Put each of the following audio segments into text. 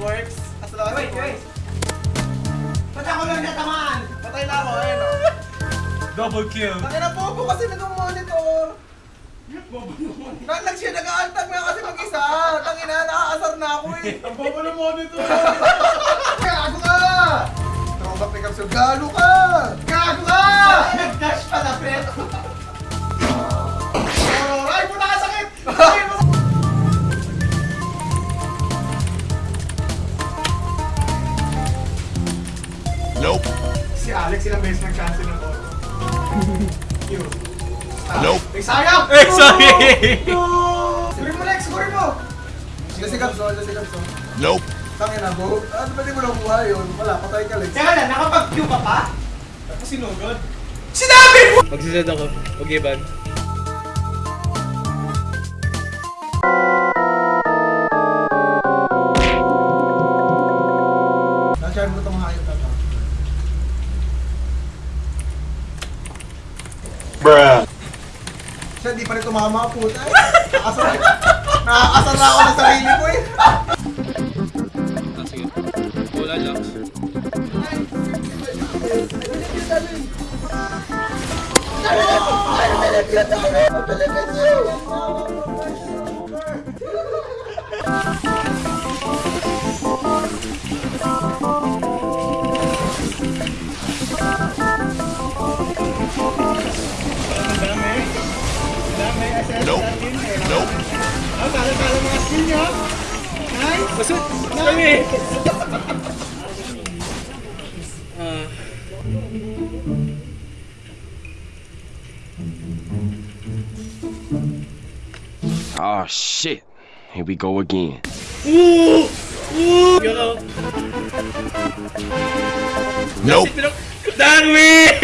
works. As long as Wait, it wait. works. Ba't ako lang natamaan? Patay na ako, ayun o. Double kill. Tangin na bobo kasi nag-monitor. Nag siya, nag-aantag mo yan kasi mag-isa. Tangin na, nakakasar na ako eh. Ang bobo ng monitor. Gago ka! Throwback pick up so galo ka! Gago ka! Nag-dash Si Alex ilang beses nag-cancel ng auto. Yun. Nope. Eh, sayang! Eh, sorry! Sigurin mo, Lex! Sigurin mo! Jesse Gabson, Jesse Gabson. Nope. Tangin na, bo. Ano ba di mo nakuha yun? Wala, patay ka, Lex. Teka lang, nakapag-view ka pa? Tapos sinugod. Sinabi mo! Magsisad ako. Mag-iban. Na-charm Siya, di pa rin tumama puta eh. Nakakasar na ako ng sarili ko eh. Ah, sige. Wala lang. Nope. Masud! Kami! Ah. Oh shit. Here we go again. Ooh! Ooh! Yo! Nope. Darwin!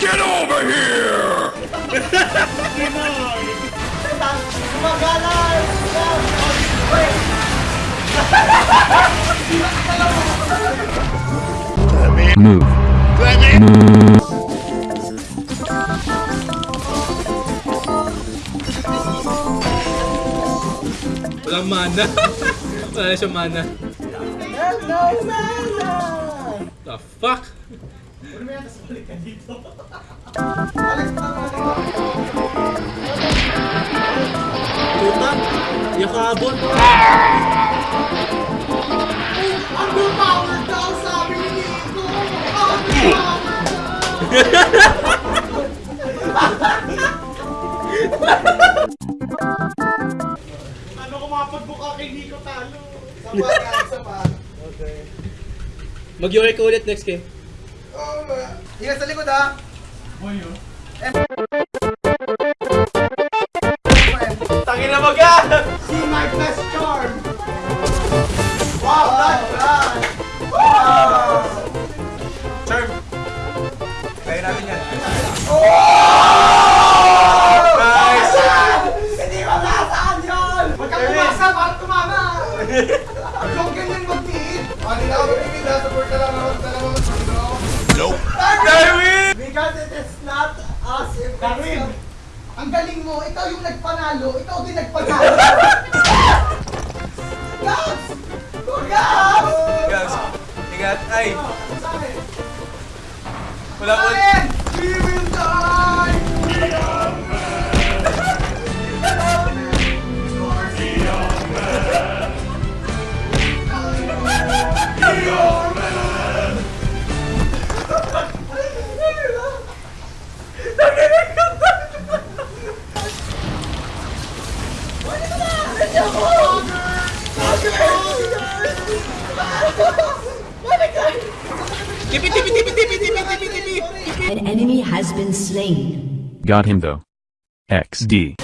Get over here! Move. Walang mana. Wala siyang mana. Hello, Mala! The fuck? Alex, tama na. Puta! Yakabot! Underpowered daw, sabi ni Nico! Ano kung mapagbuka kay Nico talo? Guys, isa pa. Mag-yuri ka ulit next game. Oh, ma- Ingat sa likod ha! Boyo. Tangin na mag See my best charm! Wow, nice run! Wow! Charm! Kaya namin yan. Nice! Hindi ko nasaan yun! Huwag kang umasa para tumama! Darwin! Ang galing mo, ikaw yung nagpanalo, ikaw din nagpanalo. Gabs! Gabs! Guys, ingat. Ay! Wala po. Tippy, tippy, tippy, tippy, tippy, tippy, tippy, tippy. An enemy has been slain. Got him though. XD.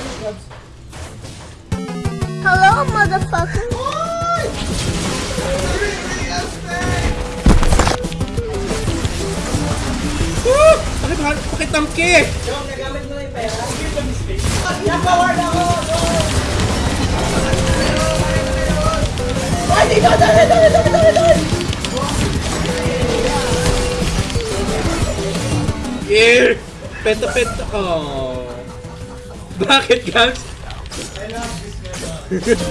Hello, motherfucker. Bakit mahal? Bakit tamki? Yung nagamit mo na yung Yeah! Penta, penta. Oh. Bakit, Gams? I love this.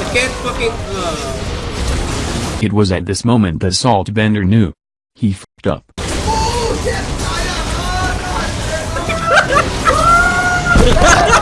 I can't fucking... Uh, It was at this moment that Saltbender knew. He fucked up. Oh, shit! Kaya ka!